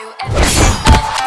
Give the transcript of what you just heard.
through every step